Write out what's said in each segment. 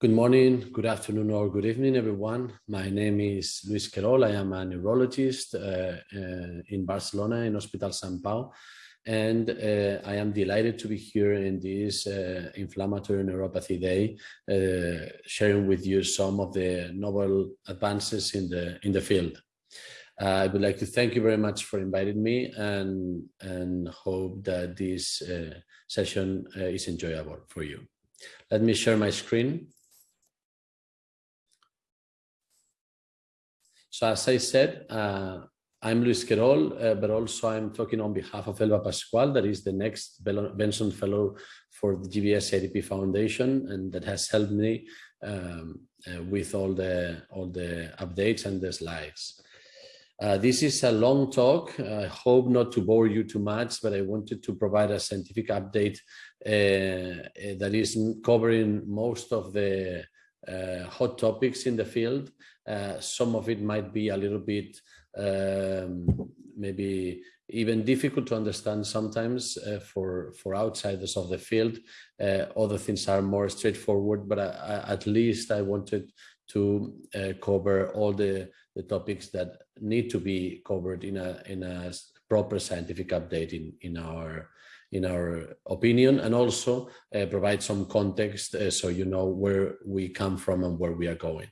Good morning, good afternoon, or good evening, everyone. My name is Luis Querol. I am a neurologist uh, uh, in Barcelona in Hospital Sant Pau. And uh, I am delighted to be here in this uh, Inflammatory Neuropathy Day, uh, sharing with you some of the novel advances in the, in the field. Uh, I would like to thank you very much for inviting me and, and hope that this session is enjoyable for you. Let me share my screen. So as I said, uh, I'm Luis Querol, uh, but also I'm talking on behalf of Elba Pascual, that is the next Benson Fellow for the GBS CIDP Foundation, and that has helped me um, uh, with all the all the updates and the slides. Uh, this is a long talk. I hope not to bore you too much, but I wanted to provide a scientific update uh, that is covering most of the hot topics in the field. Uh, some of it might be a little bit um, maybe even difficult to understand sometimes uh, for for outsiders of the field. Uh, other things are more straightforward, but I, I, at least I wanted to uh, cover all the the topics that need to be covered in a in a proper scientific update in in our in our opinion and also uh, provide some context uh, so you know where we come from and where we are going.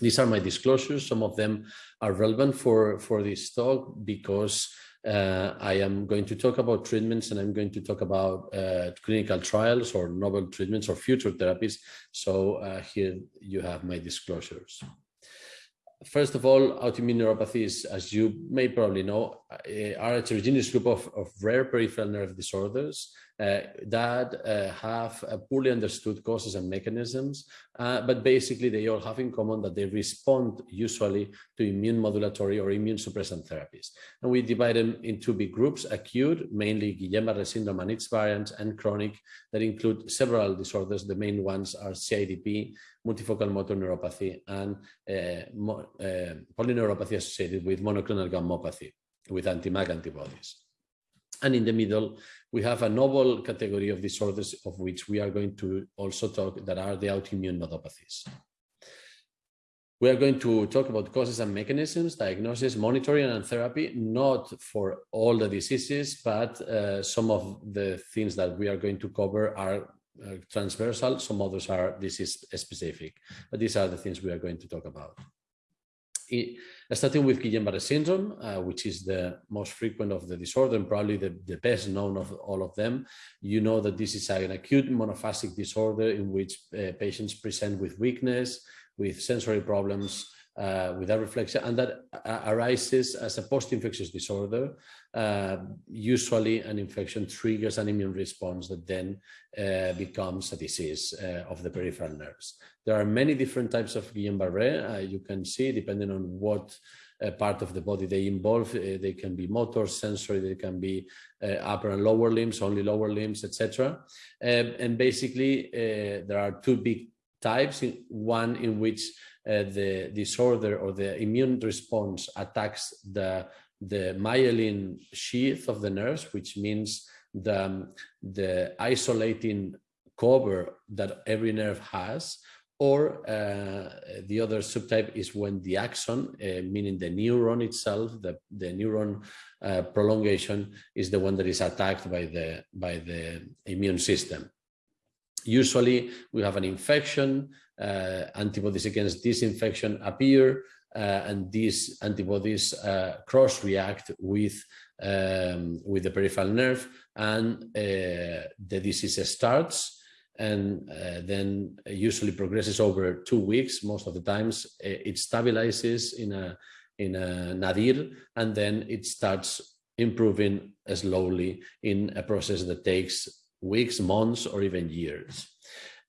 These are my disclosures. Some of them are relevant for, for this talk because uh, I am going to talk about treatments and I'm going to talk about uh, clinical trials or novel treatments or future therapies. So uh, here you have my disclosures. First of all, autoimmune neuropathies, as you may probably know, are a heterogeneous group of, of rare peripheral nerve disorders uh, that uh, have poorly understood causes and mechanisms, uh, but basically they all have in common that they respond usually to immune modulatory or immune suppressant therapies. And we divide them in two big groups, acute, mainly Guillain-Barré syndrome and its variants, and chronic that include several disorders. The main ones are CIDP, multifocal motor neuropathy, and uh, uh, polyneuropathy associated with monoclonal gammopathy with anti-MAG antibodies. And in the middle, we have a novel category of disorders of which we are going to also talk that are the autoimmune nodopathies. We are going to talk about causes and mechanisms, diagnosis, monitoring, and therapy, not for all the diseases, but uh, some of the things that we are going to cover are uh, transversal, some others are disease specific, but these are the things we are going to talk about starting with Guillain-Barré syndrome, uh, which is the most frequent of the disorder and probably the, the best known of all of them. You know that this is an acute monophasic disorder in which uh, patients present with weakness, with sensory problems, uh, with areflexia, and that uh, arises as a post-infectious disorder. Uh, usually an infection triggers an immune response that then uh, becomes a disease uh, of the peripheral nerves. There are many different types of Guillain-Barré. Uh, you can see, depending on what part of the body they involve, they can be motor, sensory, they can be upper and lower limbs, only lower limbs, etc. Um, and basically, there are two big types, one in which uh, the disorder or the immune response attacks the, the myelin sheath of the nerves, which means the, um, the isolating cover that every nerve has, or uh, the other subtype is when the axon, uh, meaning the neuron itself, the, the neuron uh, prolongation is the one that is attacked by the, by the immune system. Usually we have an infection, uh, antibodies against this infection appear, uh, and these antibodies uh, cross-react with, um, with the peripheral nerve, and the disease starts, and uh, then usually progresses over two weeks. Most of the times it stabilizes in a in a nadir, and then it starts improving slowly in a process that takes weeks, months, or even years.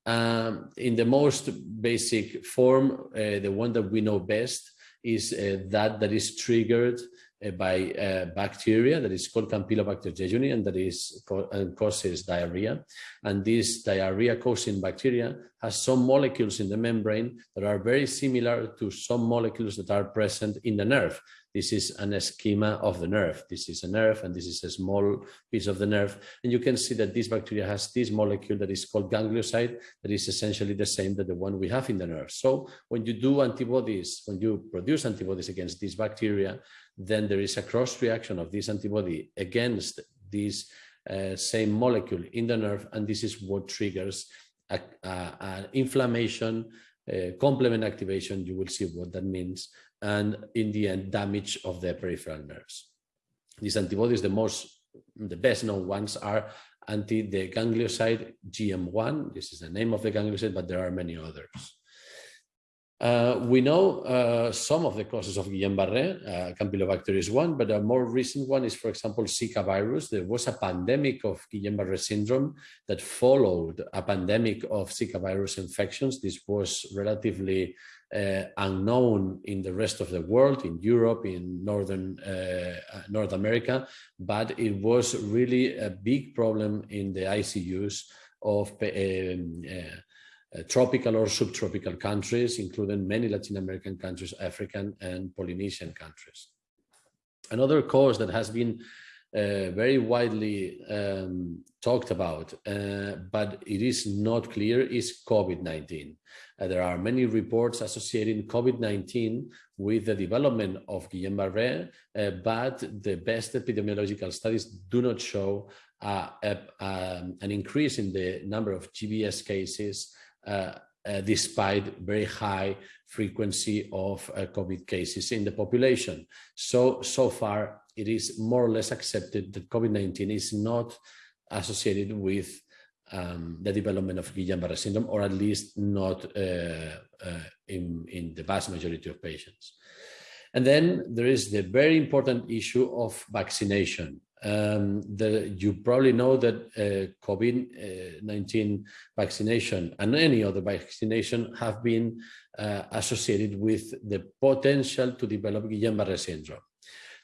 Um, in the most basic form, uh, the one that we know best is uh, that that is triggered uh, by uh, bacteria that is called Campylobacter jejuni and that is and causes diarrhea. And this diarrhea causing bacteria has some molecules in the membrane that are very similar to some molecules that are present in the nerve. This is an schema of the nerve. This is a nerve and this is a small piece of the nerve. And you can see that this bacteria has this molecule that is called ganglioside that is essentially the same that the one we have in the nerve. So when you do antibodies, when you produce antibodies against this bacteria, then there is a cross reaction of this antibody against this uh, same molecule in the nerve. And this is what triggers an inflammation, uh, complement activation. You will see what that means and in the end damage of the peripheral nerves. These antibodies, the most, the best known ones are anti the ganglioside GM1. This is the name of the ganglioside, but there are many others. Uh, we know uh, some of the causes of Guillain-Barré, uh, Campylobacter is one, but a more recent one is, for example, Zika virus. There was a pandemic of Guillain-Barré syndrome that followed a pandemic of Zika virus infections. This was relatively uh, unknown in the rest of the world, in Europe, in Northern uh, uh North America, but it was really a big problem in the ICUs of um, uh, uh, tropical or subtropical countries, including many Latin American countries, African and Polynesian countries. Another cause that has been uh, very widely um, talked about, uh, but it is not clear, is COVID-19. Uh, there are many reports associating COVID-19 with the development of Guillain-Barré, uh, but the best epidemiological studies do not show a, um, an increase in the number of GBS cases uh, uh, despite very high frequency of uh, COVID cases in the population. So, so far, it is more or less accepted that COVID-19 is not associated with um, the development of Guillain-Barré syndrome, or at least not uh, uh, in, in the vast majority of patients. And then there is the very important issue of vaccination. Um, the, you probably know that uh, COVID-19 vaccination and any other vaccination have been uh, associated with the potential to develop Guillain-Barré syndrome.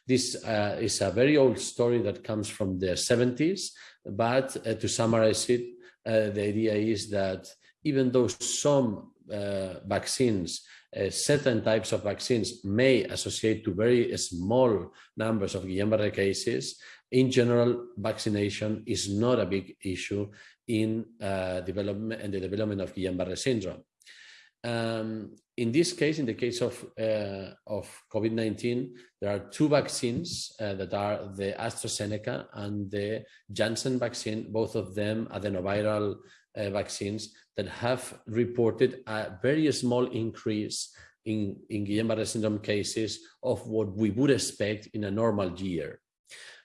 This uh, is a very old story that comes from the 70s, but uh, to summarize it, uh, the idea is that even though some uh, vaccines, uh, certain types of vaccines may associate to very small numbers of Guillain-Barré cases, in general, vaccination is not a big issue in uh, development and the development of Guillain-Barré syndrome. Um, in this case, in the case of, uh, of COVID-19, there are two vaccines uh, that are the AstraZeneca and the Janssen vaccine, both of them adenoviral uh, vaccines that have reported a very small increase in, in Guillain-Barré syndrome cases of what we would expect in a normal year.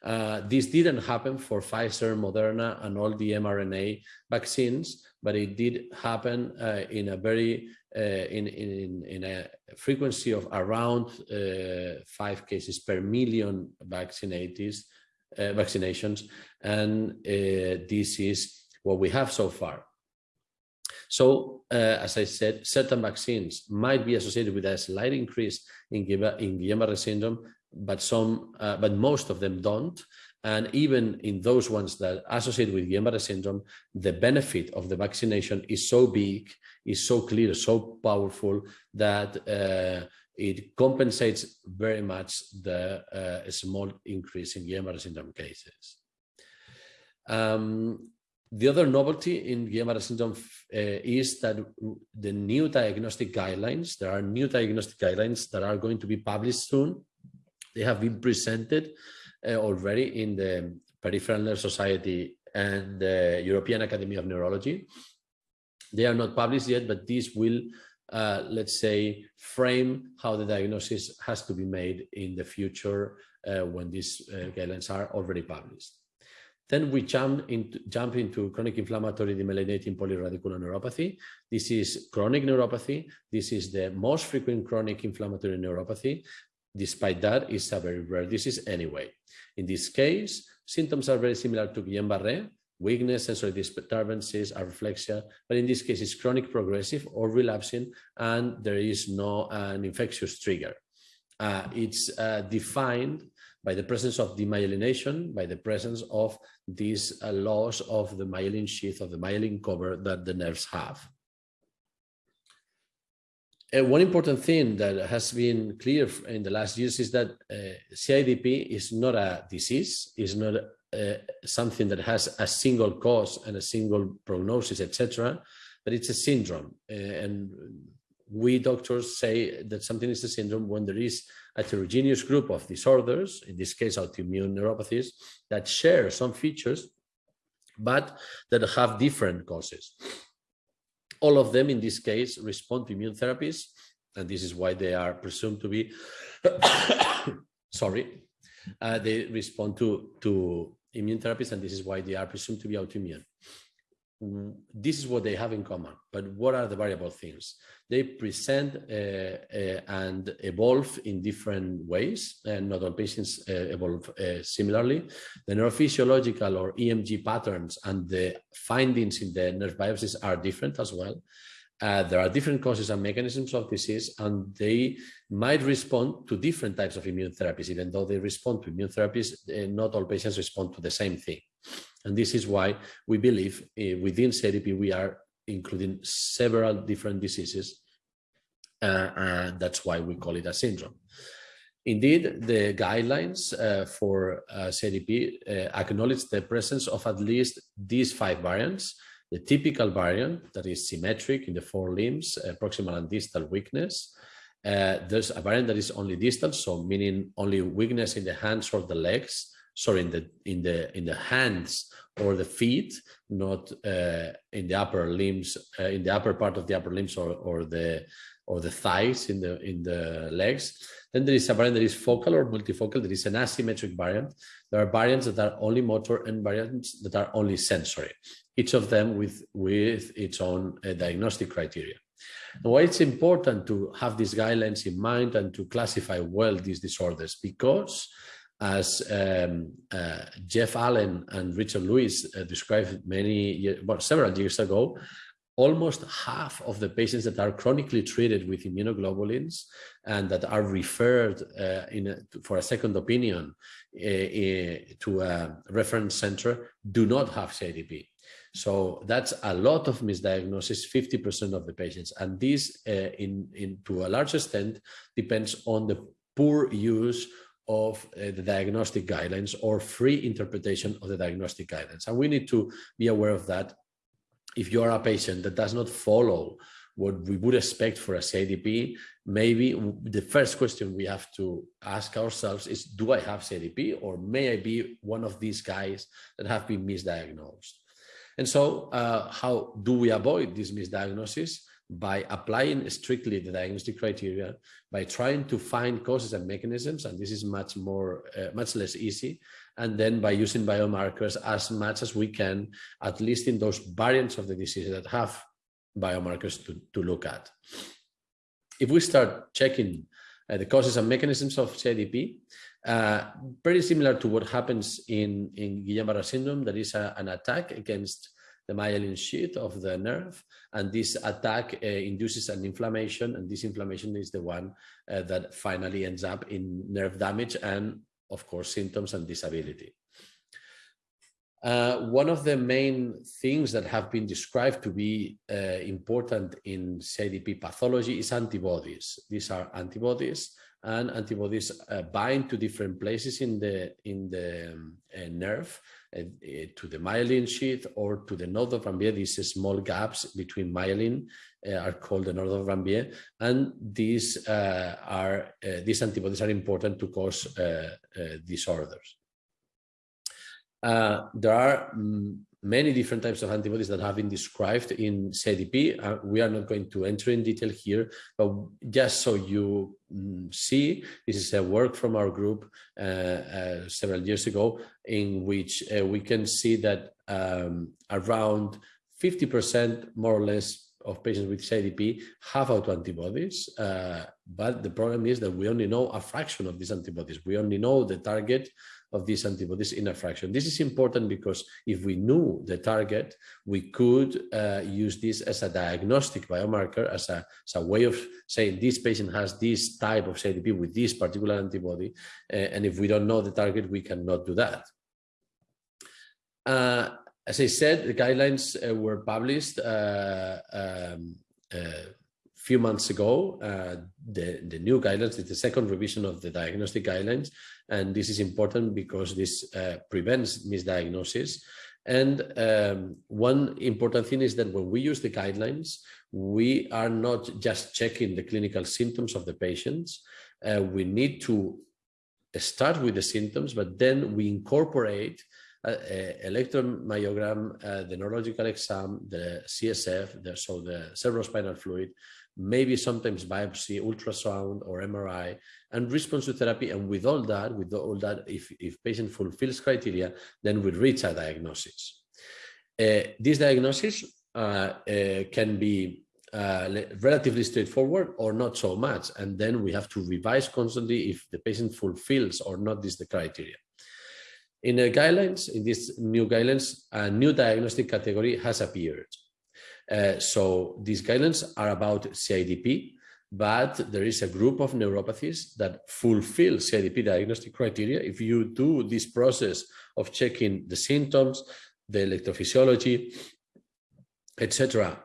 Uh, this didn't happen for Pfizer, Moderna, and all the mRNA vaccines, but it did happen uh, in a very in, in, in a frequency of around uh, five cases per million vaccinated uh, vaccinations, and uh, this is what we have so far. So, as I said, certain vaccines might be associated with a slight increase in, in Guillain-Barré syndrome, but some, uh, but most of them don't. And even in those ones that associate with Guillain-Barré syndrome, the benefit of the vaccination is so big, is so clear, so powerful that uh, it compensates very much the uh, small increase in Guillain-Barré syndrome cases. Um, the other novelty in Guillain-Barré syndrome uh, is that the new diagnostic guidelines, there are new diagnostic guidelines that are going to be published soon they have been presented already in the Peripheral Nerve Society and the European Academy of Neurology. They are not published yet, but this will, uh, let's say, frame how the diagnosis has to be made in the future uh, when these uh, guidelines are already published. Then we jump into, jump into chronic inflammatory demyelinating polyradicular neuropathy. This is chronic neuropathy. This is the most frequent chronic inflammatory neuropathy. Despite that, it's a very rare disease anyway. In this case, symptoms are very similar to Guillain-Barré, weakness, sensory disturbances, areflexia, but in this case, it's chronic progressive or relapsing, and there is no an infectious trigger. Uh, it's uh, defined by the presence of demyelination, by the presence of this uh, loss of the myelin sheath, of the myelin cover that the nerves have. Uh, one important thing that has been clear in the last years is that uh, CIDP is not a disease, is not uh, something that has a single cause and a single prognosis, etc., but it's a syndrome. Uh, and we doctors say that something is a syndrome when there is a heterogeneous group of disorders, in this case autoimmune neuropathies, that share some features, but that have different causes. All of them, in this case, respond to immune therapies, and this is why they are presumed to be, sorry, uh, they respond to, to immune therapies, and this is why they are presumed to be autoimmune. This is what they have in common, but what are the variable things? They present uh, uh, and evolve in different ways, and not all patients uh, evolve uh, similarly. The neurophysiological or EMG patterns and the findings in the nerve biopsies are different as well. Uh, there are different causes and mechanisms of disease, and they might respond to different types of immune therapies. Even though they respond to immune therapies, uh, not all patients respond to the same thing. And this is why we believe uh, within CDP we are including several different diseases. Uh, and that's why we call it a syndrome. Indeed, the guidelines uh, for uh, CIDP uh, acknowledge the presence of at least these five variants, the typical variant that is symmetric in the four limbs, uh, proximal and distal weakness. Uh, there's a variant that is only distal, so meaning only weakness in the hands or the legs, sorry, in the in the in the hands or the feet, not uh, in the upper limbs, uh, in the upper part of the upper limbs or or the or the thighs in the in the legs. Then there is a variant that is focal or multifocal. There is an asymmetric variant. There are variants that are only motor and variants that are only sensory each of them with, with its own uh, diagnostic criteria. And why it's important to have these guidelines in mind and to classify well these disorders, because as um, uh, Jeff Allen and Richard Lewis uh, described many, well, several years ago, almost half of the patients that are chronically treated with immunoglobulins and that are referred uh, a, for a second opinion uh, uh, to a reference center do not have CIDP. So that's a lot of misdiagnosis, 50% of the patients. And this, uh, in, in, to a large extent, depends on the poor use of uh, the diagnostic guidelines or free interpretation of the diagnostic guidelines. And we need to be aware of that. If you are a patient that does not follow what we would expect for a CIDP, maybe the first question we have to ask ourselves is, do I have CIDP or may I be one of these guys that have been misdiagnosed? And so uh, how do we avoid this misdiagnosis? By applying strictly the diagnostic criteria, by trying to find causes and mechanisms, and this is much more, uh, much less easy, and then by using biomarkers as much as we can, at least in those variants of the disease that have biomarkers to, to look at. If we start checking uh, the causes and mechanisms of CIDP, uh, similar to what happens in, in Guillain-Barré syndrome, there is a, an attack against the myelin sheath of the nerve, and this attack uh, induces an inflammation, and this inflammation is the one uh, that finally ends up in nerve damage and, of course, symptoms and disability. Uh, one of the main things that have been described to be uh, important in CIDP pathology is antibodies. These are antibodies and antibodies uh, bind to different places in the in the um, uh, nerve to the myelin sheath or to the node of Ranvier. These small gaps between myelin uh, are called the node of Ranvier, and these uh, are these antibodies are important to cause disorders. there are um, many different types of antibodies that have been described in CDP. Uh, we are not going to enter in detail here, but just so you mm, see, this is a work from our group uh, uh, several years ago in which uh, we can see that um, around 50% more or less of patients with CIDP have autoantibodies, uh, but the problem is that we only know a fraction of these antibodies. We only know the target of these antibodies in a fraction. This is important because if we knew the target, we could uh, use this as a diagnostic biomarker, as a, as a way of saying this patient has this type of CIDP with this particular antibody. Uh, and if we don't know the target, we cannot do that. Uh, as I said, the guidelines uh, were published uh, um, uh, few months ago, uh, the, the new guidelines, the second revision of the diagnostic guidelines. And this is important because this uh, prevents misdiagnosis. And um, one important thing is that when we use the guidelines, we are not just checking the clinical symptoms of the patients. Uh, we need to start with the symptoms, but then we incorporate uh, uh, electromyogram, uh, the neurological exam, the CSF, the, so the cerebrospinal fluid, maybe sometimes biopsy, ultrasound or MRI, and response to therapy. And with all that, with all that, if, if patient fulfills criteria, then we reach a diagnosis. Uh, this diagnosis uh, uh, can be uh, relatively straightforward or not so much. And then we have to revise constantly if the patient fulfills or not this the criteria. In the guidelines, in these new guidelines, a new diagnostic category has appeared. Uh, so these guidelines are about CIDP, but there is a group of neuropathies that fulfill CIDP diagnostic criteria. If you do this process of checking the symptoms, the electrophysiology, etc.,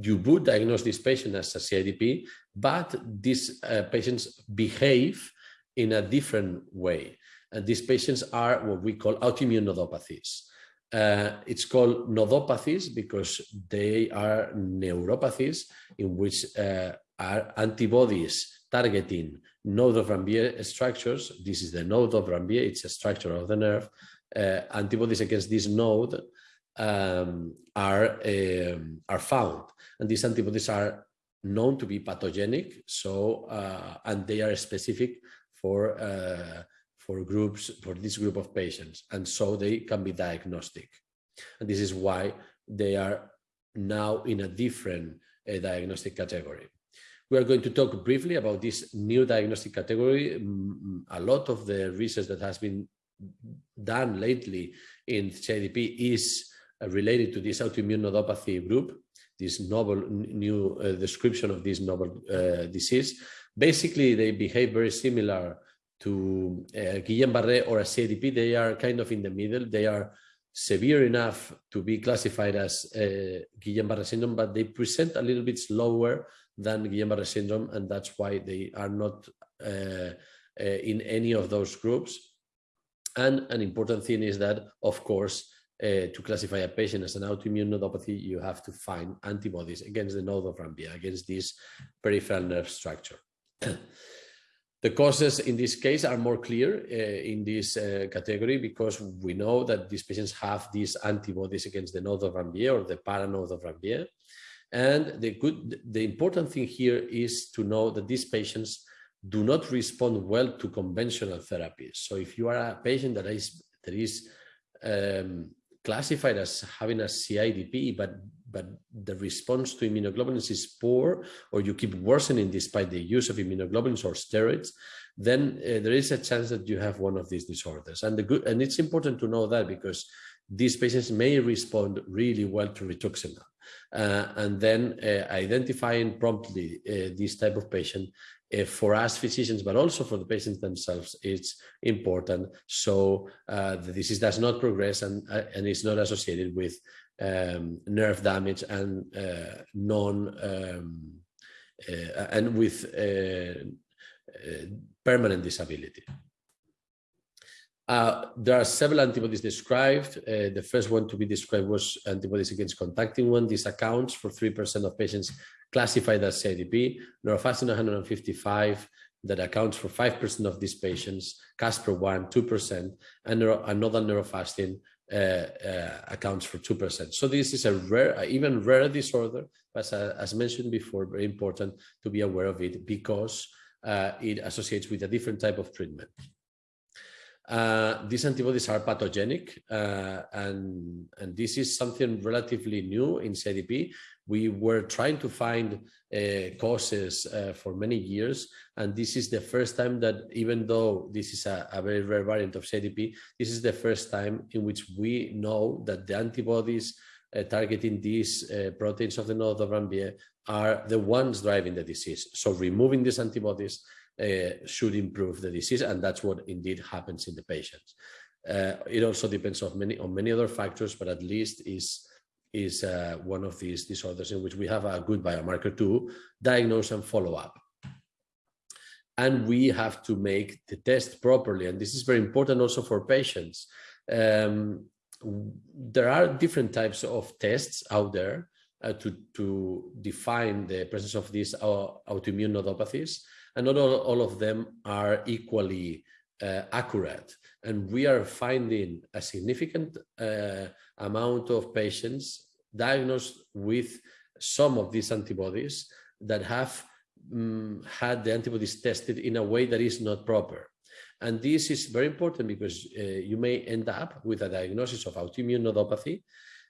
you would diagnose this patient as a CIDP, but these uh, patients behave in a different way. And these patients are what we call autoimmune nodopathies. Uh, it's called nodopathies because they are neuropathies in which uh, are antibodies targeting node of Ranvier structures. This is the node of Ranvier, it's a structure of the nerve. Uh, antibodies against this node um, are, um, are found. And these antibodies are known to be pathogenic, so uh, and they are specific for uh, for groups, for this group of patients. And so they can be diagnostic. And this is why they are now in a different uh, diagnostic category. We are going to talk briefly about this new diagnostic category. A lot of the research that has been done lately in CIDP is uh, related to this autoimmune nodopathy group, this novel new uh, description of this novel uh, disease. Basically, they behave very similar to uh, Guillain-Barré or a CIDP, they are kind of in the middle. They are severe enough to be classified as uh, Guillain-Barré syndrome, but they present a little bit slower than Guillain-Barré syndrome, and that's why they are not uh, uh, in any of those groups. And an important thing is that, of course, uh, to classify a patient as an autoimmune nodopathy, you have to find antibodies against the node of Ranvier, against this peripheral nerve structure. The causes in this case are more clear uh, in this uh, category because we know that these patients have these antibodies against the node of Ranvier or the paranode of Ranvier. And the good, the important thing here is to know that these patients do not respond well to conventional therapies. So if you are a patient that is that is um, classified as having a CIDP, but but the response to immunoglobulins is poor, or you keep worsening despite the use of immunoglobulins or steroids, then uh, there is a chance that you have one of these disorders. And the good, and it's important to know that because these patients may respond really well to rituximab. Uh, and then uh, identifying promptly uh, this type of patient for us physicians, but also for the patients themselves, it's important. So the disease does not progress and, and is not associated with um, nerve damage and non um, and with permanent disability. Uh, there are several antibodies described. Uh, the first one to be described was antibodies against contactin 1. This accounts for 3% of patients classified as CIDP. Neurofascin 155, that accounts for 5% of these patients. Caspr 1, 2%, and neuro another neurofascin uh, uh, accounts for 2%. So this is a rare, even rare disorder, but uh, as mentioned before, very important to be aware of it because it associates with a different type of treatment. Uh, these antibodies are pathogenic, uh, and, and this is something relatively new in CIDP. We were trying to find uh, causes uh, for many years, and this is the first time that even though this is a, a, very rare variant of CIDP, this is the first time in which we know that the antibodies uh, targeting these uh, proteins of the node of Ranvier are the ones driving the disease. So removing these antibodies uh, should improve the disease, and that's what indeed happens in the patients. Uh, it also depends on many on many other factors, but at least is is uh, one of these disorders in which we have a good biomarker to diagnose and follow up. And we have to make the test properly, and this is very important also for patients. Um, there are different types of tests out there uh, to, to define the presence of these uh, autoimmune nodopathies and not all, all of them are equally uh, accurate. And we are finding a significant uh, amount of patients diagnosed with some of these antibodies that have um, had the antibodies tested in a way that is not proper. And this is very important because uh, you may end up with a diagnosis of autoimmune nodopathy,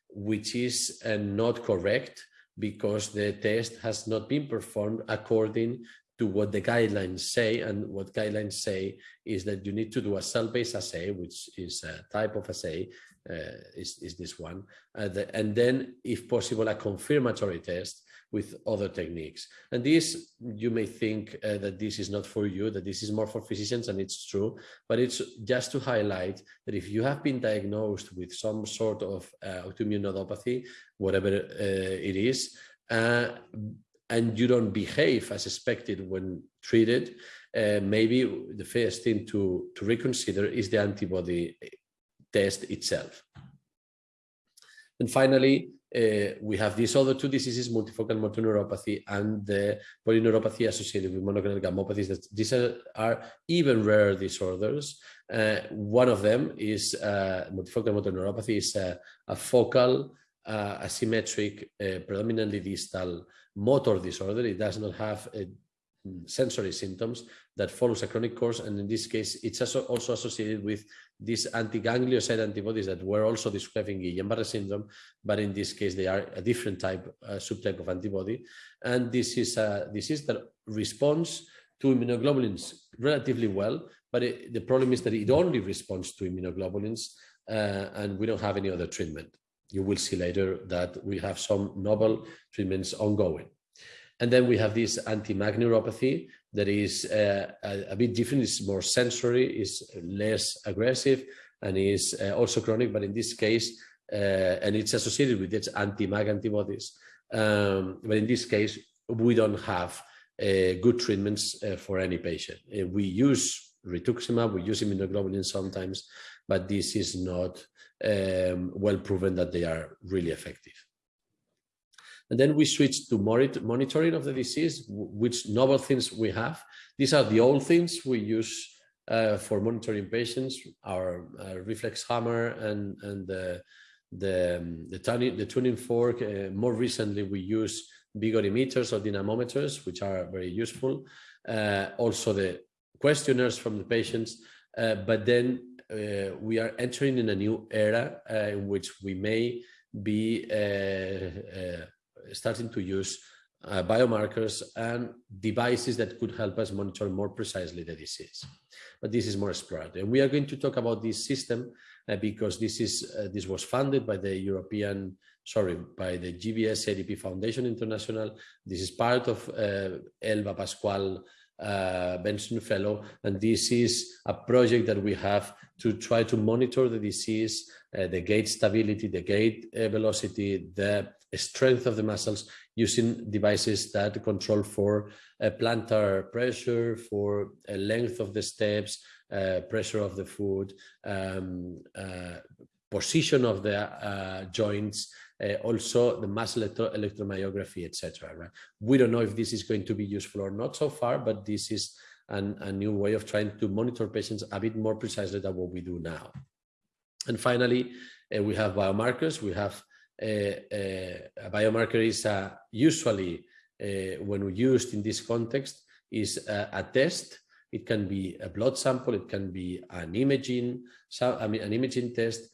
which is uh, not correct because the test has not been performed according to what the guidelines say. And what guidelines say is that you need to do a cell-based assay, which is a type of assay, uh, is, is this one. Uh, the, and then, if possible, a confirmatory test with other techniques. And this, you may think uh, that this is not for you, that this is more for physicians, and it's true, but it's just to highlight that if you have been diagnosed with some sort of uh, autoimmune nodopathy, whatever uh, it is, uh, and you don't behave as expected when treated, uh, maybe the first thing to, to reconsider is the antibody test itself. And finally, uh, we have these other two diseases, multifocal motor neuropathy and the polyneuropathy associated with monoclonal gammopathies. That these are, are even rare disorders. Uh, one of them is uh, multifocal motor neuropathy is a, a focal, uh, asymmetric, uh, predominantly distal motor disorder. It does not have a, mm, sensory symptoms that follows a chronic course. And in this case, it's also associated with these anti-ganglioside antibodies that were also described in Guillain-Barré syndrome, but in this case, they are a different type, uh, subtype of antibody. And this is a disease that responds to immunoglobulins relatively well, but it, the problem is that it only responds to immunoglobulins uh, and we don't have any other treatment you will see later that we have some novel treatments ongoing. And then we have this neuropathy that is uh, a, a, bit different. It's more sensory, is less aggressive, and is uh, also chronic. But in this case, uh, and it's associated with its anti-MAG antibodies. Um, but in this case, we don't have uh, good treatments uh, for any patient. Uh, we use rituximab, we use immunoglobulin sometimes, but this is not um, well proven that they are really effective. And then we switch to monitoring of the disease, which novel things we have. These are the old things we use uh, for monitoring patients, our uh, reflex hammer and, and the, the, um, the, tuning, the tuning fork. Uh, more recently, we use vigorimeters or dynamometers, which are very useful. Uh, also the questionnaires from the patients, uh, but then uh, we are entering in a new era uh, in which we may be uh, starting to use uh, biomarkers and devices that could help us monitor more precisely the disease. But this is more exploratory. And we are going to talk about this system uh, because this is uh, this was funded by the European, sorry, by the GBS CIDP Foundation International. This is part of Elba Pascual uh, Benson Fellow, and this is a project that we have to try to monitor the disease, uh, the gait stability, the gait uh, velocity, the strength of the muscles using devices that control for uh, plantar pressure, for uh, length of the steps, uh, pressure of the foot, um, position of the joints, uh, also the muscle electro electromyography, etc. Right? We don't know if this is going to be useful or not so far, but this is an, a new way of trying to monitor patients a bit more precisely than what we do now. And finally, uh, we have biomarkers. We have uh, uh a biomarker is usually uh, when we used in this context is a, test It can be a blood sample, it can be an imaging, I mean, an imaging test, uh,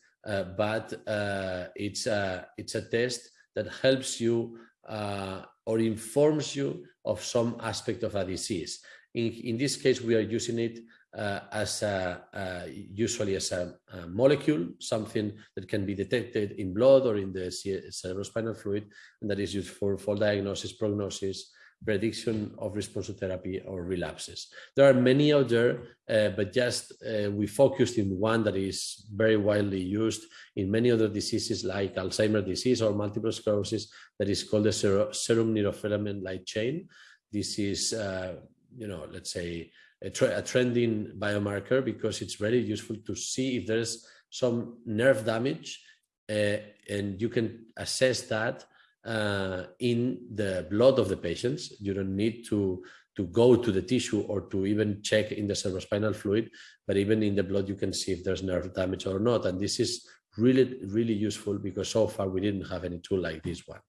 but uh, it's, a, it's a test that helps you uh, or informs you of some aspect of a disease. In, in this case, we are using it uh, as a, uh, usually as a, a, molecule, something that can be detected in blood or in the cerebrospinal fluid, and that is used for for diagnosis, prognosis, prediction of response to therapy or relapses. There are many out there, uh, but just uh, we focused in one that is very widely used in many other diseases like Alzheimer's disease or multiple sclerosis that is called the serum neurofilament light chain. This is, uh, you know, let's say a, a trending biomarker because it's very useful to see if there's some nerve damage uh, and you can assess that uh, in the blood of the patients. You don't need to, to go to the tissue or to even check in the cerebrospinal fluid, but even in the blood, you can see if there's nerve damage or not. And this is really, really useful because so far we didn't have any tool like this one.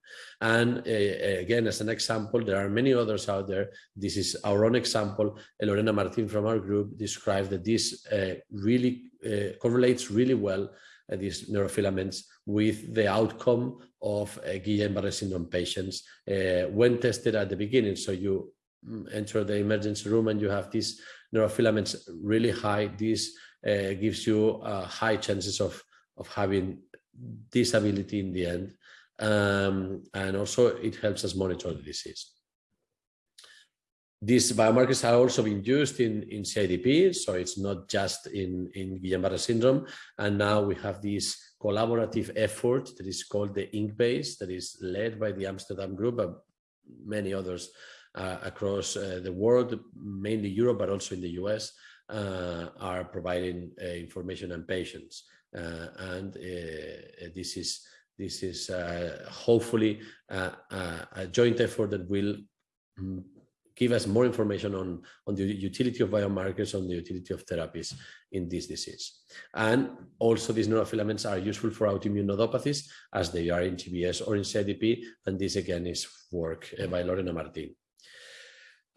And uh, again, as an example, there are many others out there. This is our own example. Lorena Martin from our group described that this uh, really uh, correlates really well uh, these neurofilaments with the outcome of uh, Guillain-Barré syndrome patients uh, when tested at the beginning. So you mm, enter the emergency room and you have these neurofilaments really high. This uh, gives you high chances of of having disability in the end. Um, and also it helps us monitor the disease. These biomarkers are also being used in, in CIDP, so it's not just in, in Guillain-Barré syndrome. And now we have this collaborative effort that is called the INCbase, that is led by the Amsterdam Group, but many others uh, across uh, the world, mainly Europe, but also in the US, uh, are providing uh, information and patients. Uh, and uh, this is this is hopefully a joint effort that will mm, give us more information on, on the utility of biomarkers, on the utility of therapies in this disease. And also these neurofilaments are useful for autoimmune nodopathies as they are in GBS or in CIDP. And this again is work by Lorena Martin.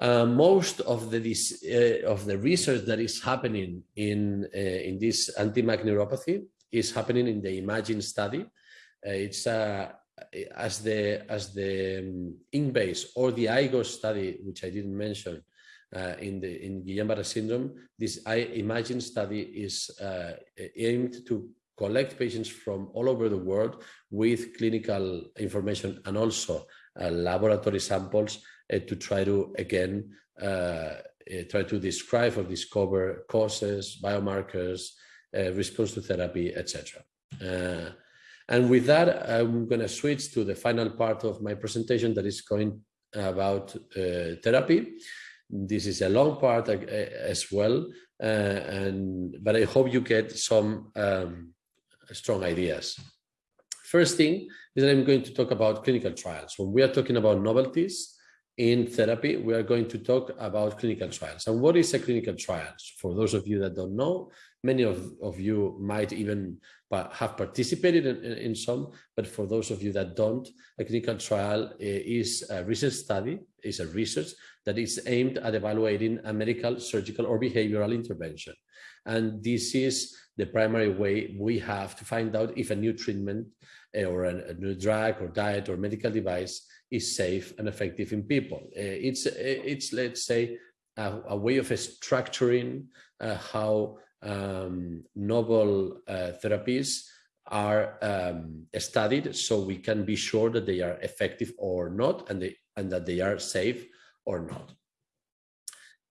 Uh, most of the this, uh, of the research that is happening in uh, in this anti-MAG neuropathy is happening in the IMAGiNe study. Uh, it's uh, as the as the um, or the IGOS study, which I didn't mention uh, in the in Guillain-Barré syndrome. This I IMAGiNe study is aimed to collect patients from all over the world with clinical information and also laboratory samples uh, to try to, again, uh, uh, try to describe or discover causes, biomarkers, response to therapy, etc. and with that, I'm going to switch to the final part of my presentation that is going about therapy. This is a long part as well, and but I hope you get some um, strong ideas. First thing is that I'm going to talk about clinical trials. When we are talking about novelties, in therapy, we are going to talk about clinical trials. And what is a clinical trials For those of you that don't know, many of, of you might even have participated in, in, some, but for those of you that don't, a clinical trial eh, is a research study, is a research that is aimed at evaluating a medical, surgical, or behavioral intervention. And this is the primary way we have to find out if a new treatment eh, or a, new drug or diet or medical device is safe and effective in people. Uh, it's, it's let's say, a, a way of structuring uh, how um, novel therapies are um, studied so we can be sure that they are effective or not and, they, and that they are safe or not.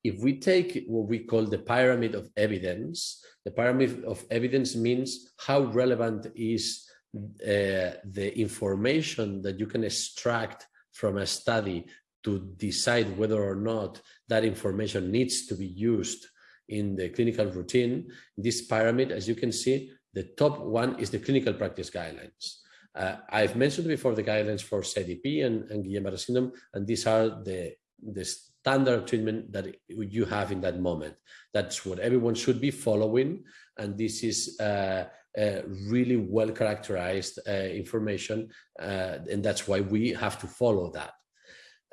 If we take what we call the pyramid of evidence, the pyramid of evidence means how relevant is uh, the information that you can extract from a study to decide whether or not that information needs to be used in the clinical routine. This pyramid, as you can see, the top one is the clinical practice guidelines. Uh, I've mentioned before the guidelines for CDP and, and Guillain-Barré syndrome, and these are the, the standard treatment that you have in that moment. That's what everyone should be following, and this is uh, uh, really well characterized information, uh, and that's why we have to follow that.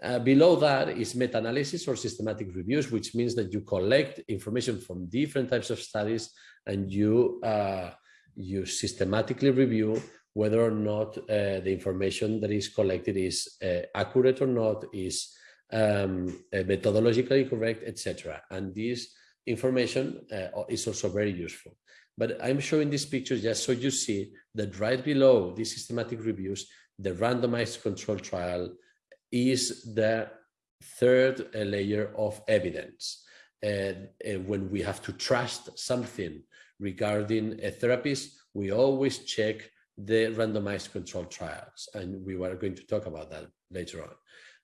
Uh, below that is meta-analysis or systematic reviews, which means that you collect information from different types of studies and you, uh, you systematically review whether or not uh, the information that is collected is uh, accurate or not, is um, uh, methodologically correct, etc. And this information uh, is also very useful. But I'm showing these pictures just so you see that right below these systematic reviews, the randomized control trial is the third layer of evidence. Uh, when we have to trust something regarding a therapist, we always check the randomized control trials. And we were going to talk about that later on.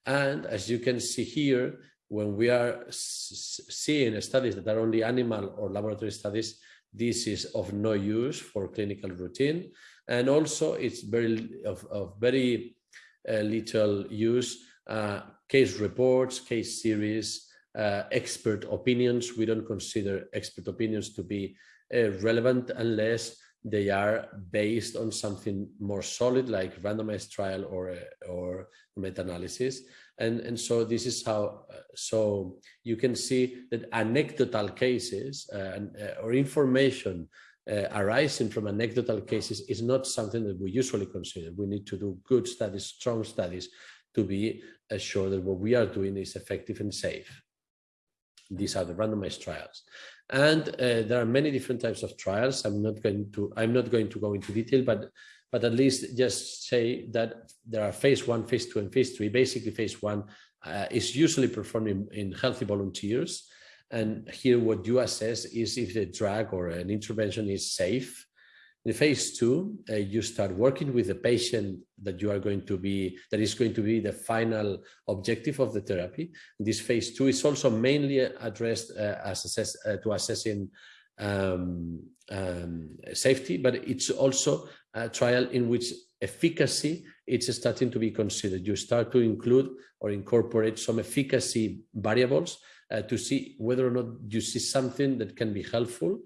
And as you can see here, when we are seeing studies that are only animal or laboratory studies, this is of no use for clinical routine. And also it's very of, of very little use, uh, case reports, case series, uh, expert opinions. We don't consider expert opinions to be uh, relevant unless they are based on something more solid like randomized trial or, or meta-analysis. And, and so this is how, uh, so you can see that anecdotal cases uh, uh, or information uh, arising from anecdotal cases is not something that we usually consider. We need to do good studies, strong studies to be assured that what we are doing is effective and safe. These are the randomized trials. And uh, there are many different types of trials. I'm not going to I'm not going to go into detail, but but at least just say that there are phase one, phase two, and phase three. Basically, phase one uh, is usually performed in, in, healthy volunteers. And here what you assess is if the drug or an intervention is safe in phase two, uh, you start working with the patient that you are going to be, that is going to be the final objective of the therapy. This phase two is also mainly addressed uh, as assess, uh, to assessing um, um, safety, but it's also a trial in which efficacy it's starting to be considered. You start to include or incorporate some efficacy variables uh, to see whether or not you see something that can be helpful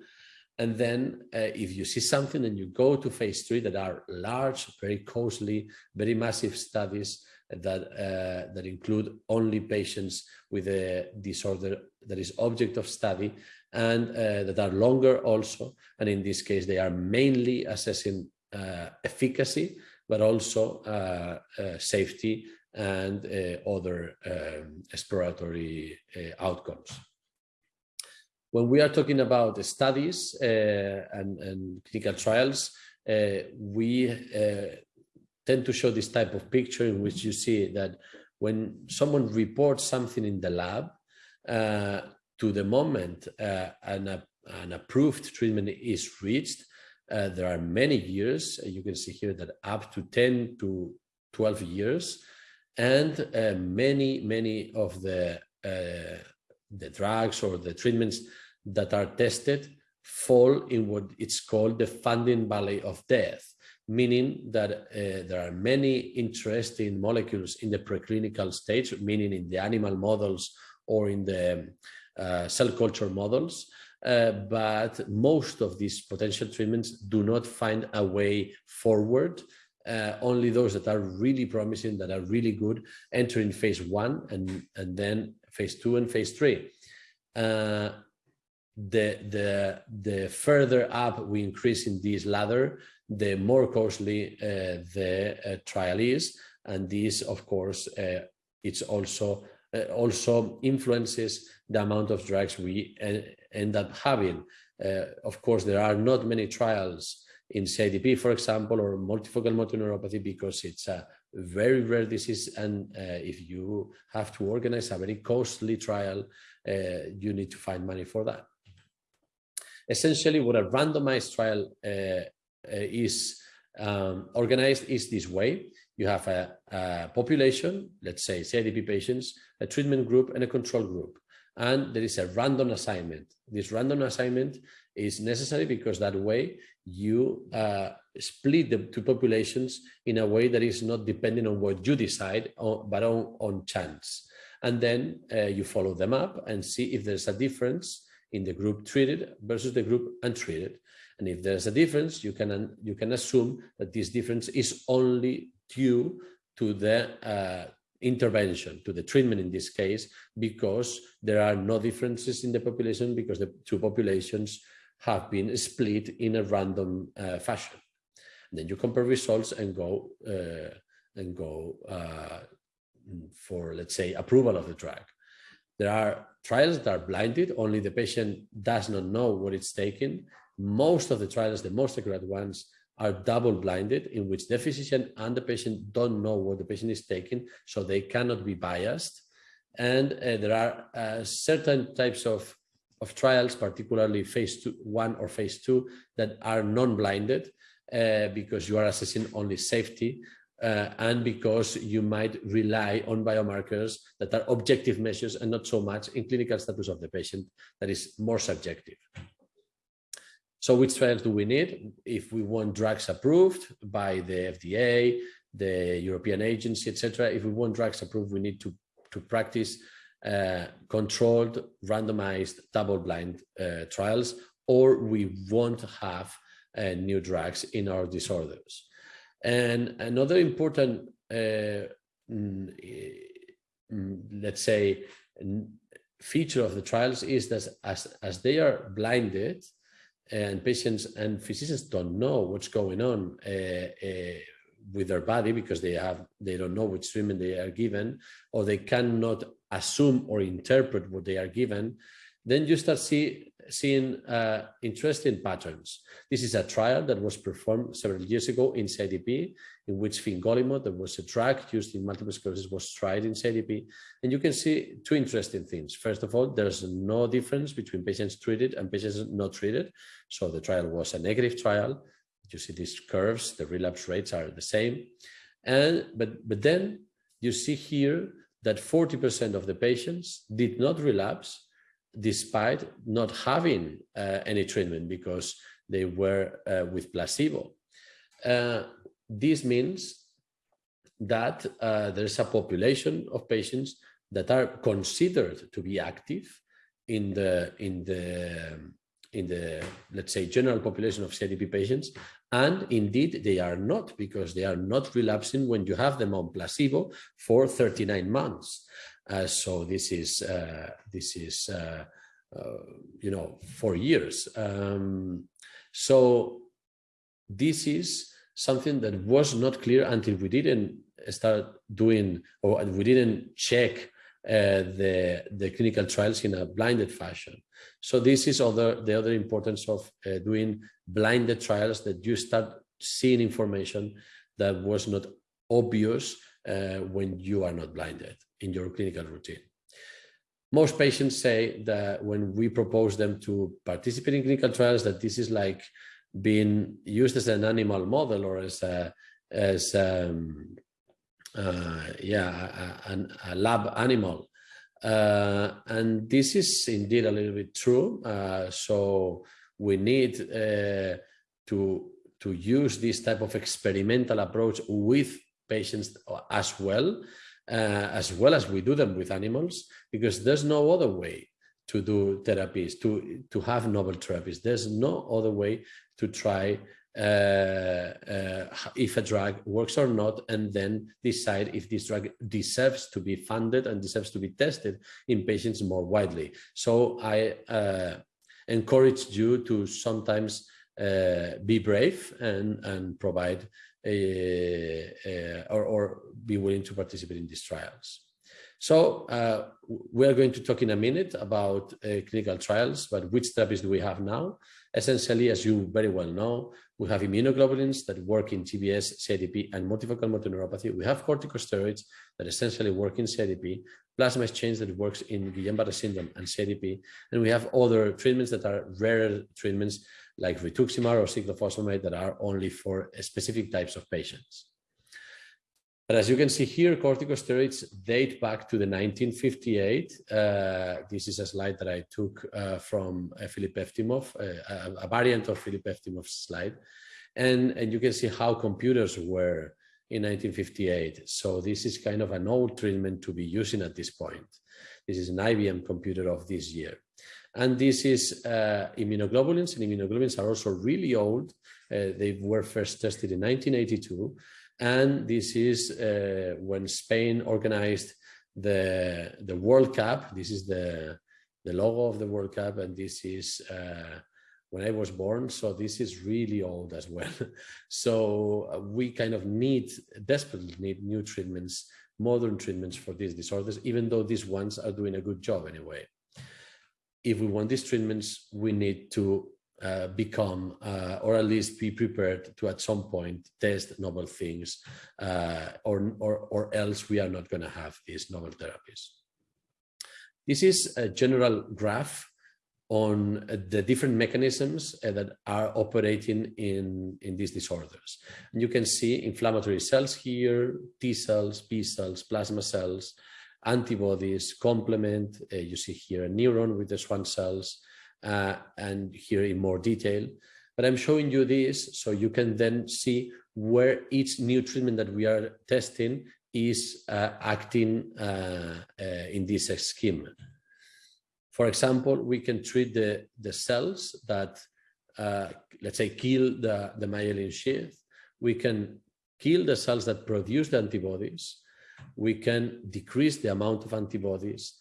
and then uh, if you see something and you go to phase three that are large, very costly, very massive studies that, uh, that include only patients with a disorder that is object of study and uh, that are longer also. And in this case, they are mainly assessing uh, efficacy, but also uh, safety and other um, exploratory outcomes when we are talking about studies uh, and, and, clinical trials, uh, we uh, tend to show this type of picture in which you see that when someone reports something in the lab, uh, to the moment uh, an, an, approved treatment is reached, uh, there are many years. You can see here that up to 10 to 12 years, and many, many of the the drugs or the treatments that are tested fall in what it's called the funding valley of death, meaning that uh, there are many interesting molecules in the preclinical stage, meaning in the animal models or in the uh, cell culture models. Uh, but most of these potential treatments do not find a way forward. Uh, only those that are really promising, that are really good, enter in phase one and, and then phase two and phase three. Uh, the, the, the further up we increase in this ladder, the more costly uh, the uh, trial is. And this, of course, uh, it's also uh, also influences the amount of drugs we end up having. Of course, there are not many trials in CIDP, for example, or multifocal motor neuropathy because it's a very rare disease. And if you have to organize a very costly trial, you need to find money for that. Essentially, what a randomized trial uh, uh, is um, organized is this way. You have a, a, population, let's say CIDP patients, a treatment group and a control group. And there is a random assignment. This random assignment is necessary because that way you uh, split the two populations in a way that is not depending on what you decide, but on, on chance. And then uh, you follow them up and see if there's a difference in the group treated versus the group untreated. And if there's a difference, you can, you can assume that this difference is only due to the, uh, intervention, to the treatment in this case, because there are no differences in the population because the two populations have been split in a random uh, fashion. And then you compare results and go uh, and go uh, for, let's say, approval of the drug. There are trials that are blinded, only the patient does not know what it's taking. Most of the trials, the most accurate ones, are double blinded in which the physician and the patient don't know what the patient is taking, so they cannot be biased. And uh, there are uh, certain types of, of trials, particularly phase two, one or phase two, that are non-blinded uh, because you are assessing only safety uh, and because you might rely on biomarkers that are objective measures and not so much in clinical status of the patient that is more subjective. So which trials do we need? If we want drugs approved by the FDA, the European agency, etc. If we want drugs approved, we need to, to practice controlled, randomized, double-blind uh, trials, or we won't have uh, new drugs in our disorders. And another important, uh, mm, mm, let's say, feature of the trials is that as, as they are blinded, and patients and physicians don't know what's going on uh, uh, with their body because they have they don't know which treatment they are given or they cannot assume or interpret what they are given then you start see, seeing uh, interesting patterns. This is a trial that was performed several years ago in CIDP, in which fingolimod, that was a drug used in multiple sclerosis, was tried in CIDP. And you can see two interesting things. First of all, there's no difference between patients treated and patients not treated. So the trial was a negative trial. You see these curves, the relapse rates are the same. And but, but then you see here that 40% of the patients did not relapse despite not having uh, any treatment because they were uh, with placebo. Uh, this means that uh, there is a population of patients that are considered to be active in the in the in the let's say general population of CIDP patients and indeed they are not because they are not relapsing when you have them on placebo for 39 months uh, so this is uh, this is uh, uh, you know for years. Um, so this is something that was not clear until we didn't start doing or we didn't check the the clinical trials in a blinded fashion. So this is other the other importance of uh, doing blinded trials that you start seeing information that was not obvious uh, when you are not blinded in your clinical routine. Most patients say that when we propose them to participate in clinical trials, that this is like being used as an animal model or as a, as um, uh, yeah, a, lab animal. Uh, and this is indeed a little bit true. Uh, so we need uh, to to use this type of experimental approach with patients as well, uh, as well as we do them with animals, because there's no other way to do therapies, to, to have novel therapies. There's no other way to try if a drug works or not, and then decide if this drug deserves to be funded and deserves to be tested in patients more widely. So I uh, encourage you to sometimes uh, be brave and, and provide a, a, or, or be willing to participate in these trials. So uh, we are going to talk in a minute about uh, clinical trials, but which therapies do we have now? Essentially, as you very well know, we have immunoglobulins that work in GBS, CIDP, and multifocal motor neuropathy. We have corticosteroids that essentially work in CIDP, plasma exchange that works in Guillain-Barré syndrome and CIDP, and we have other treatments that are rare treatments like rituximab or cyclophosphamide that are only for specific types of patients. But as you can see here, corticosteroids date back to the 1958. Uh, this is a slide that I took uh, from uh, Filip Eftimov, uh, a, a, variant of Filip Eftimov's slide. And, and you can see how computers were in 1958. So this is kind of an old treatment to be using at this point. This is an IBM computer of this year. And this is uh, immunoglobulins, and immunoglobulins are also really old. Uh, they were first tested in 1982 And this is uh, when Spain organized the, the World Cup. This is the, the logo of the World Cup, and this is uh, when I was born. So this is really old as well. so uh, we kind of need, desperately need new treatments, modern treatments for these disorders, even though these ones are doing a good job anyway. If we want these treatments, we need to uh, become uh, or at least be prepared to at some point test novel things uh, or, or, or else we are not going to have these novel therapies. This is a general graph on the different mechanisms uh, that are operating in, in these disorders. And you can see inflammatory cells here, T cells, B cells, plasma cells, antibodies, complement. Uh, you see here a neuron with the Schwann cells, uh, and here in more detail. But I'm showing you this so you can then see where each new treatment that we are testing is uh, acting uh, uh in this scheme. For example, we can treat the, the cells that, uh, let's say, kill the, the myelin sheath. We can kill the cells that produce the antibodies. We can decrease the amount of antibodies,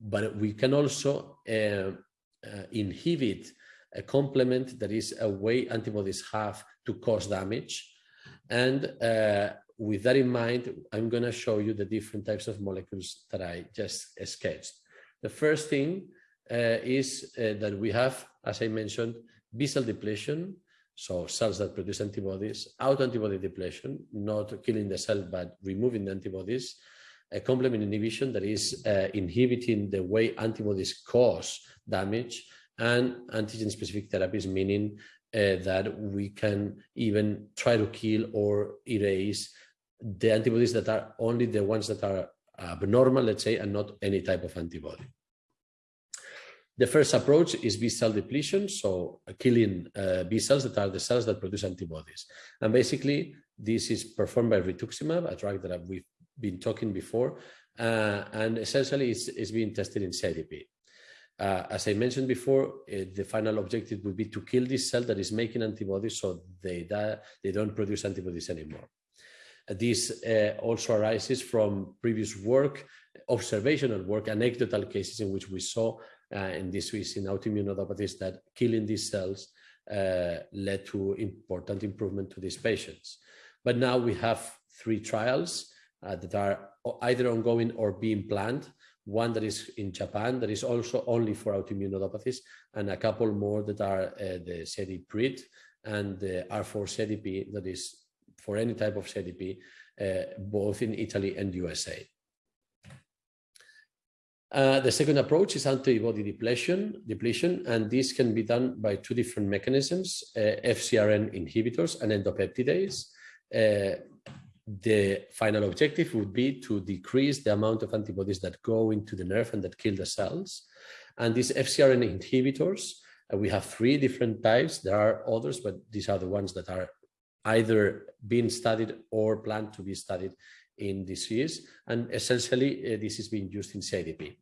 but we can also uh, inhibit a complement that is a way antibodies have to cause damage. And uh, with that in mind, I'm going to show you the different types of molecules that I just sketched. The first thing uh, is uh, that we have, as I mentioned, B cell depletion, so cells that produce antibodies, autoantibody depletion, not killing the cell, but removing the antibodies, a complement inhibition that is uh, inhibiting the way antibodies cause damage and antigen-specific therapies, meaning uh, that we can even try to kill or erase the antibodies that are only the ones that are abnormal, let's say, and not any type of antibody. The first approach is B cell depletion, so killing uh, B cells that are the cells that produce antibodies. And basically, this is performed by rituximab, a drug that we've been talking before, uh, and essentially it's, it's being tested in CIDP. Uh, as I mentioned before, uh, the final objective would be to kill this cell that is making antibodies so they, die, they don't produce antibodies anymore. This uh, also arises from previous work, observational work, anecdotal cases in which we saw, uh, this is in autoimmune nodopathies, that killing these cells uh, led to important improvement to these patients. But now we have three trials that are either ongoing or being planned one that is in Japan that is also only for autoimmune nodopathies, and a couple more that are uh, the CIDP and the R4 CIDP that is for any type of CIDP, uh, both in Italy and USA. Uh, the second approach is antibody depletion, depletion, and this can be done by two different mechanisms, uh, FcRn inhibitors and endopeptidase. Uh, the final objective would be to decrease the amount of antibodies that go into the nerve and that kill the cells. And these FcRn inhibitors, uh, we have three different types. There are others, but these are the ones that are either being studied or planned to be studied in disease. And essentially, uh, this is being used in CIDP.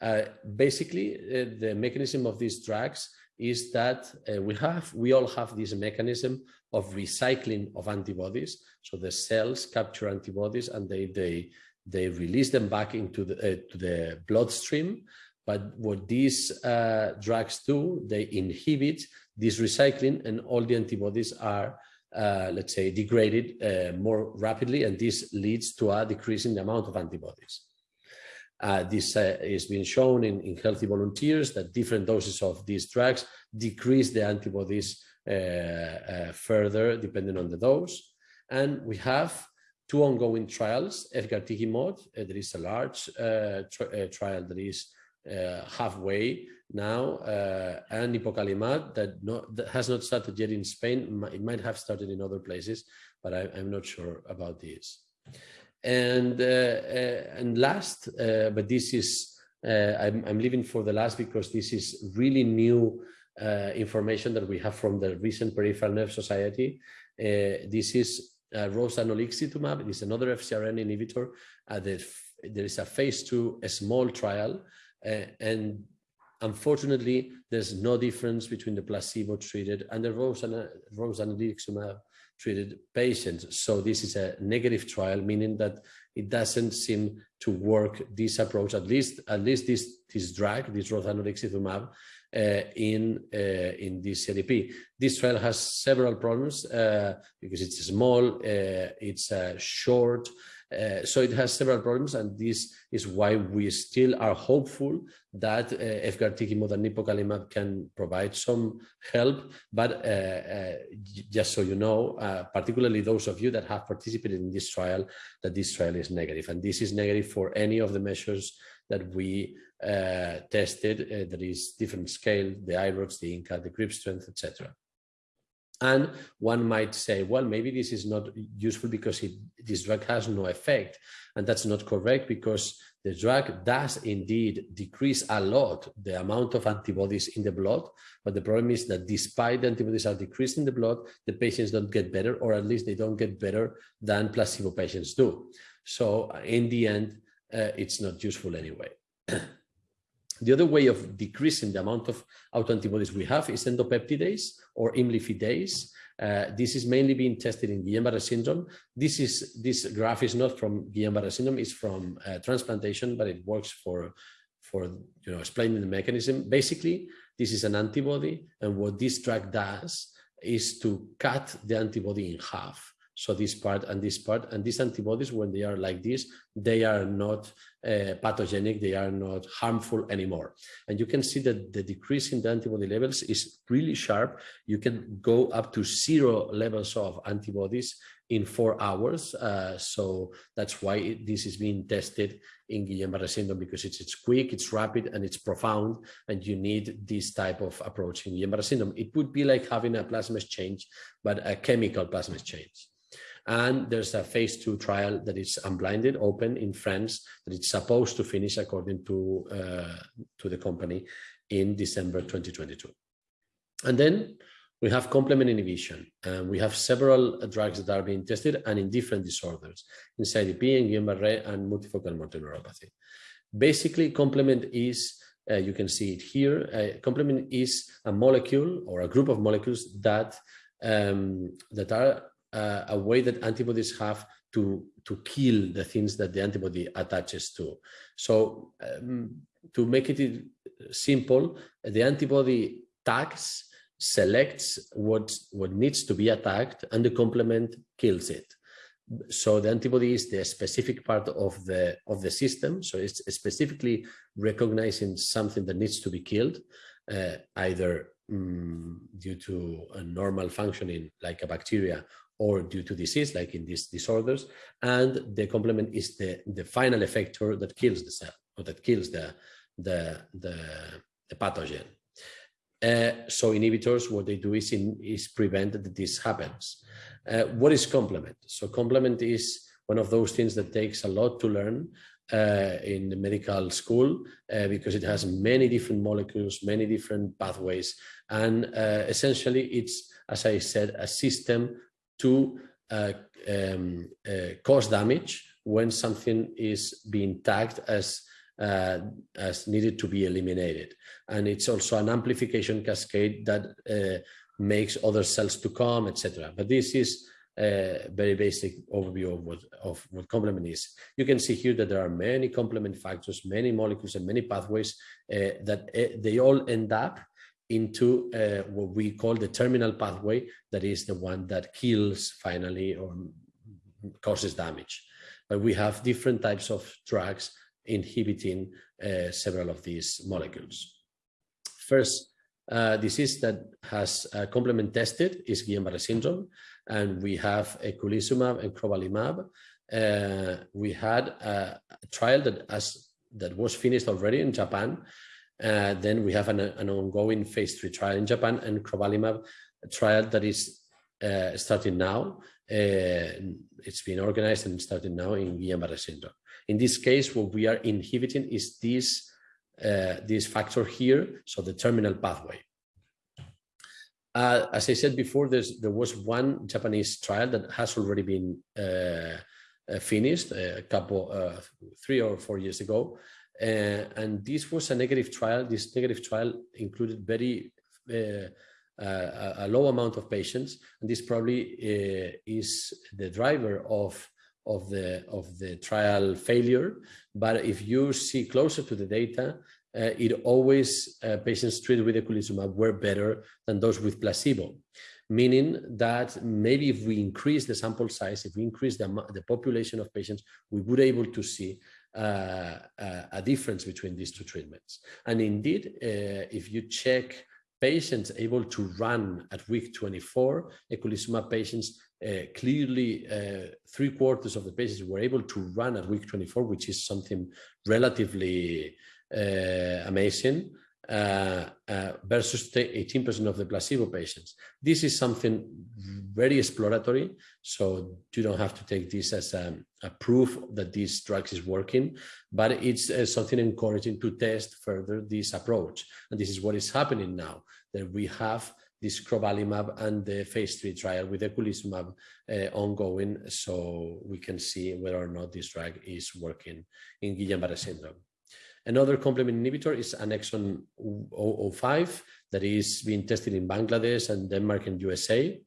Uh, basically, uh, the mechanism of these drugs is that uh, we have, we all have this mechanism of recycling of antibodies. So the cells capture antibodies and they, they, they release them back into the, uh, to the bloodstream. But what these uh, drugs do, they inhibit this recycling and all the antibodies are, uh, let's say, degraded uh, more rapidly. And this leads to a decrease in the amount of antibodies. Uh, this uh, is being shown in, in healthy volunteers that different doses of these drugs decrease the antibodies uh, uh, further depending on the dose. And we have two ongoing trials, efgartigimod, uh, there is a large tri trial that is halfway now, and nipocalimab that, that has not started yet in Spain. It might have started in other places, but I, I'm not sure about this. And uh, uh, and last, uh, but this is I'm, I'm leaving for the last because this is really new information that we have from the recent Peripheral Nerve Society. this is uh, rozanolixizumab. It is another FcRn inhibitor. Uh, the, there is a phase two, a small trial, uh, and unfortunately, there's no difference between the placebo treated and the rozanolixizumab treated patients. So this is a negative trial, meaning that it doesn't seem to work this approach, at least at least this this drug, this rozanolixizumab, uh, in uh, in this CDP. This trial has several problems uh, because it's small, uh, it's uh, short, uh, so it has several problems, and this is why we still are hopeful that uh, efgartigimod can provide some help. But uh, uh just so you know, uh, particularly those of you that have participated in this trial, that this trial is negative, and this is negative for any of the measures that we uh, tested. there is different scale, the I-RODS, the INCAT, the grip strength, etc. And one might say, well, maybe this is not useful because it, this drug has no effect. And that's not correct because the drug does indeed decrease a lot the amount of antibodies in the blood. But the problem is that despite the antibodies are decreased in the blood, the patients don't get better, or at least they don't get better than placebo patients do. So in the end, uh, it's not useful anyway. The other way of decreasing the amount of autoantibodies we have is endopeptidase or imlifidase. Uh, this is mainly being tested in Guillain-Barré syndrome. This is this graph is not from Guillain-Barré syndrome; it's from uh, transplantation, but it works for for you know explaining the mechanism. Basically, this is an antibody, and what this drug does is to cut the antibody in half. So this part and this part and these antibodies, when they are like this, they are not uh, pathogenic, they are not harmful anymore. And you can see that the decrease in the antibody levels is really sharp. You can go up to zero levels of antibodies in four hours. Uh, so that's why this is being tested in Guillain-Barré syndrome because it's, it's quick, it's rapid, and it's profound, and you need this type of approach in Guillain-Barré syndrome. It would be like having a plasma exchange, but a chemical plasma exchange. And there's a phase two trial that is unblinded, open in France, that it's supposed to finish according to, uh, to the company in December 2022. And then we have complement inhibition. and we have several drugs that are being tested and in different disorders, in CIDP, in Guillain-Barré, and multifocal motor neuropathy. Basically, complement is, uh, you can see it here, uh, complement is a molecule or a group of molecules that, um, that are uh, a way that antibodies have to, to kill the things that the antibody attaches to. So um, to make it simple, the antibody tags, selects what, what needs to be attacked and the complement kills it. So the antibody is the specific part of the, of the system. So it's specifically recognizing something that needs to be killed, uh, either um, due to a normal functioning like a bacteria or due to disease, like in these disorders. And the complement is the, the final effector that kills the cell or that kills the, the, the, the pathogen. Uh, so inhibitors, what they do is, in, is prevent that this happens. Uh, what is complement? So complement is one of those things that takes a lot to learn uh, in the medical school uh, because it has many different molecules, many different pathways. And uh, essentially it's, as I said, a system to uh, um, uh, cause damage when something is being tagged as uh, as needed to be eliminated. And it's also an amplification cascade that uh, makes other cells to come, etc. But this is a very basic overview of what, of what complement is. You can see here that there are many complement factors, many molecules and many pathways uh, that uh, they all end up into uh, what we call the terminal pathway, that is the one that kills finally or causes damage. But we have different types of drugs inhibiting uh, several of these molecules. First uh, disease that has uh, complement tested is Guillain-Barré syndrome, and we have eculizumab and crovalimab. Uh, we had a, trial that, as, that was finished already in Japan, uh, then we have an, an, ongoing phase three trial in Japan and crovalimab trial that is uh, starting now. Uh, it's been organized and starting now in Guillain-Barré syndrome. In this case, what we are inhibiting is this, uh, this factor here, so the terminal pathway. Uh, as I said before, there was one Japanese trial that has already been uh, finished a couple, three or four years ago, uh, and this was a negative trial. This negative trial included very uh, uh, a low amount of patients, and this probably uh, is the driver of of the of the trial failure. But if you see closer to the data, uh, it always uh, patients treated with eculizumab were better than those with placebo, meaning that maybe if we increase the sample size, if we increase the, the population of patients, we would able to see uh, a difference between these two treatments. And indeed, uh, if you check patients able to run at week 24, eculizumab patients uh, clearly uh, three quarters of the patients were able to run at week 24, which is something relatively uh, amazing. Uh, uh, versus 18% of the placebo patients. This is something very exploratory, so you don't have to take this as a, a proof that this drug is working, but it's uh, something encouraging to test further this approach. And this is what is happening now, that we have this crovalimab and the phase three trial with eculizumab uh, ongoing, so we can see whether or not this drug is working in Guillain-Barré syndrome. Another complement inhibitor is annexon 005 that is being tested in Bangladesh and Denmark and USA.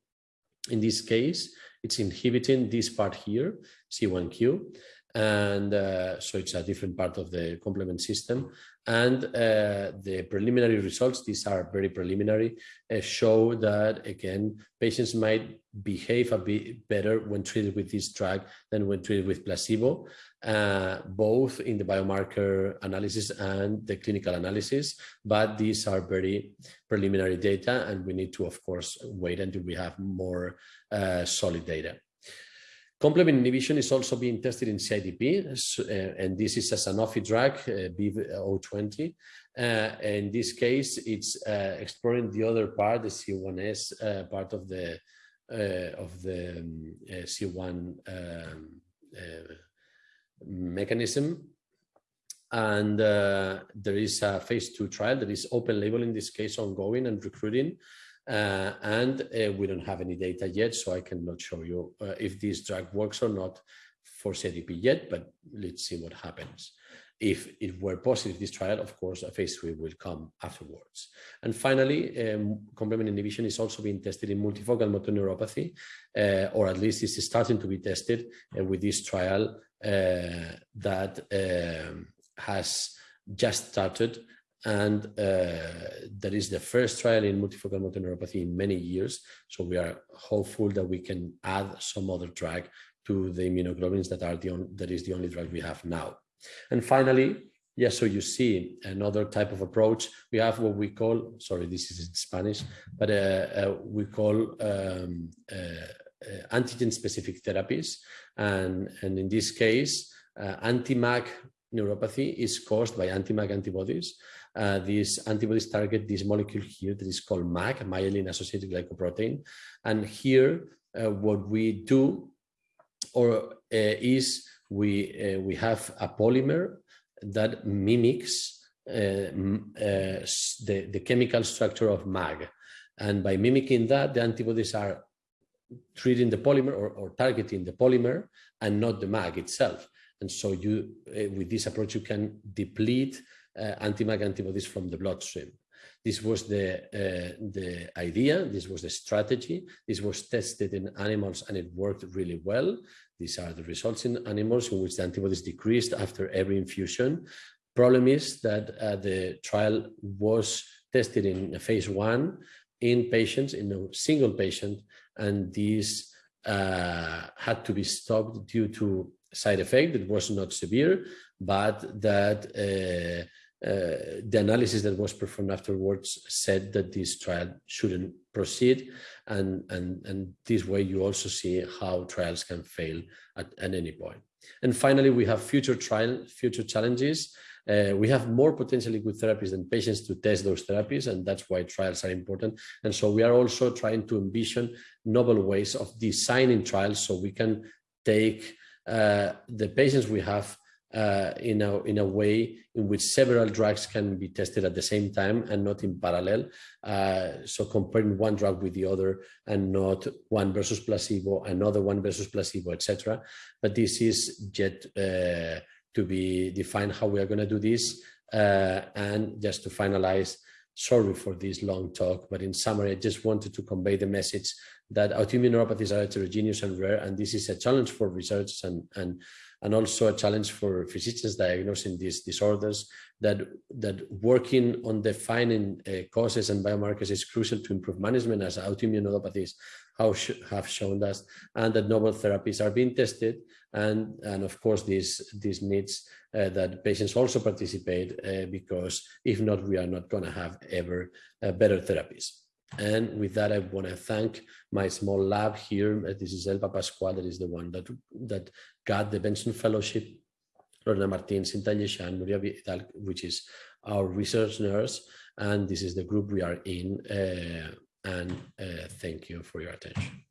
In this case, it's inhibiting this part here, C1q, and uh, so it's a different part of the complement system. And uh, the preliminary results, these are very preliminary, uh, show that again, patients might behave a bit better when treated with this drug than when treated with placebo, uh, both in the biomarker analysis and the clinical analysis. But these are very preliminary data, and we need to, of course, wait until we have more uh, solid data. Complement inhibition is also being tested in CIDP, uh, and this is a Sanofi drug, uh, BIIB020. Uh, in this case, it's uh, exploring the other part, the C1s uh, part of the uh, of the um, C1 um, mechanism. And there is a phase two trial that is open label in this case, ongoing and recruiting. Uh, and uh, we don't have any data yet, so I cannot show you uh, if this drug works or not for CDP yet, but let's see what happens. If it were positive, this trial, of course, a phase three will come afterwards. And finally, um, complement inhibition is also being tested in multifocal motor neuropathy, uh, or at least it's starting to be tested uh, with this trial uh, that um, has just started and uh, that is the first trial in multifocal motor neuropathy in many years. So we are hopeful that we can add some other drug to the immunoglobulins that are the only, that is the only drug we have now. And finally, yes, so you see another type of approach. We have what we call, sorry, this is in Spanish, but uh, uh, we call um, uh, uh, antigen-specific therapies. And, and in this case, uh, anti-MAG neuropathy is caused by anti-MAG antibodies. Uh, these antibodies target this molecule here that is called MAG, myelin-associated glycoprotein. And here, uh, what we do or uh, is we, uh, we have a polymer that mimics uh, uh, the, the chemical structure of MAG. And by mimicking that, the antibodies are treating the polymer or, or targeting the polymer and not the MAG itself. And so you, with this approach, you can deplete uh, anti-MAG antibodies from the bloodstream. This was the, uh, the idea, this was the strategy, this was tested in animals and it worked really well. These are the results in animals in which the antibodies decreased after every infusion. Problem is that uh, the trial was tested in phase one in patients, in a single patient, and these uh, had to be stopped due to side effect that was not severe, but that uh, uh, the analysis that was performed afterwards said that this trial shouldn't proceed. And and and this way you also see how trials can fail at, at any point. And finally we have future trial future challenges. Uh, we have more potentially good therapies than patients to test those therapies and that's why trials are important. And so we are also trying to envision novel ways of designing trials so we can take uh, the patients we have uh, in, a, in a way in which several drugs can be tested at the same time and not in parallel. Uh, so comparing one drug with the other and not one versus placebo, another one versus placebo, etc. But this is yet uh, to be defined how we are going to do this. Uh, and just to finalize, sorry for this long talk, but in summary, I just wanted to convey the message that autoimmune neuropathies are heterogeneous and rare, and this is a challenge for research and, and, and also a challenge for physicians diagnosing these disorders, that, that working on defining uh, causes and biomarkers is crucial to improve management as autoimmune neuropathies have shown us, and that novel therapies are being tested, and, and of course this, this needs uh, that patients also participate uh, because if not, we are not going to have ever uh, better therapies. And with that, I want to thank my small lab here. This is Elba Pascual, that is the one that, that got the Benson Fellowship. Lorena Martin, Cinta Lleixà, Nuria Vidal, which is our research nurse. And this is the group we are in. Uh, and uh, thank you for your attention.